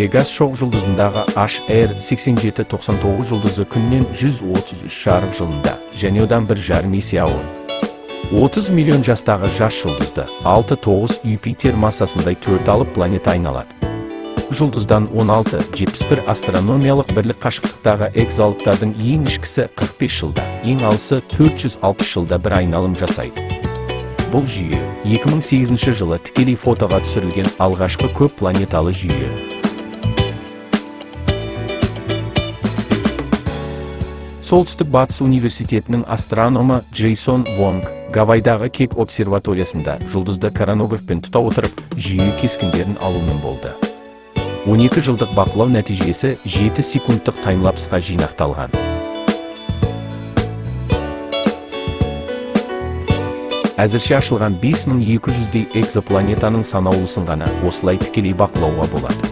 пегас шоқ жұлдызындағы hr 8799 жұлдызы күннен 133 шарық жылында және одан бір жарым есе ауыр. 30 миллион жастағы жас жұлдызды 6-9 юпитер массасындай төрт алып планета айналады. Жұлдыздан 16-71 астрономиялық бірлік қашықтықтағы экзалыптардың ең ішкісі 45 жылда ең алысы 460 жылда бір айналым жасайды. Бұл жүйе 2008 жылы тікелей фотоға түсірілген алғашқы көп планеталы жүйе. Солтүстік батыс университетінің астрономы джейсон вонг гавайдағы кек обсерваториясында жұлдызды коронографпен тұта отырып жүйе кескіндерін алумен болды. 12 жылдық бақылау нәтижесі 7 секундтық таймлапсқа жинақталған. Әзірше ашылған 5200-дей экзопланетаның санаулысын ғана осылай тікелей бақылауға болады.